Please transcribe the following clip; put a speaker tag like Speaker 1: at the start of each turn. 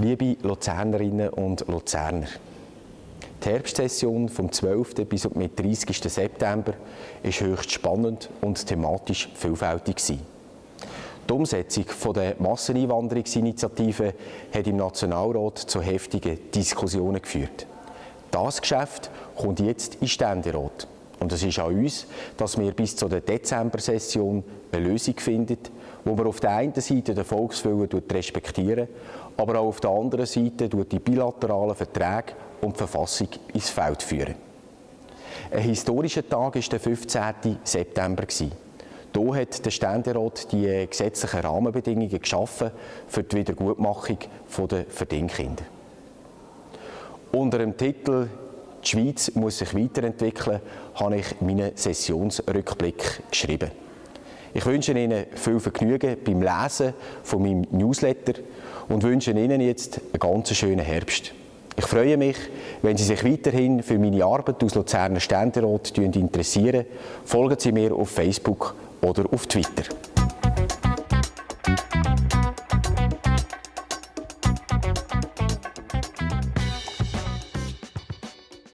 Speaker 1: Liebe Luzernerinnen und Luzerner, die Herbstsession vom 12. bis zum 30. September war höchst spannend und thematisch vielfältig. Die Umsetzung der Masseneinwanderungsinitiative hat im Nationalrat zu heftigen Diskussionen geführt. Das Geschäft kommt jetzt in Ständerat. Und es ist an uns, dass wir bis zur Dezember-Session eine Lösung finden, wo man auf der einen Seite den Volkswillen respektieren, aber auch auf der anderen Seite die bilateralen Verträge und die Verfassung ins Feld führen. Ein historischer Tag war der 15. September. Hier hat der Ständerat die gesetzlichen Rahmenbedingungen geschaffen für die Wiedergutmachung der Verdingkinder. Unter dem Titel «Die Schweiz muss sich weiterentwickeln» habe ich meinen Sessionsrückblick geschrieben. Ich wünsche Ihnen viel Vergnügen beim Lesen von meinem Newsletter und wünsche Ihnen jetzt einen ganz schönen Herbst. Ich freue mich, wenn Sie sich weiterhin für meine Arbeit aus Luzerner Ständerat interessieren. Folgen Sie mir auf Facebook oder auf Twitter.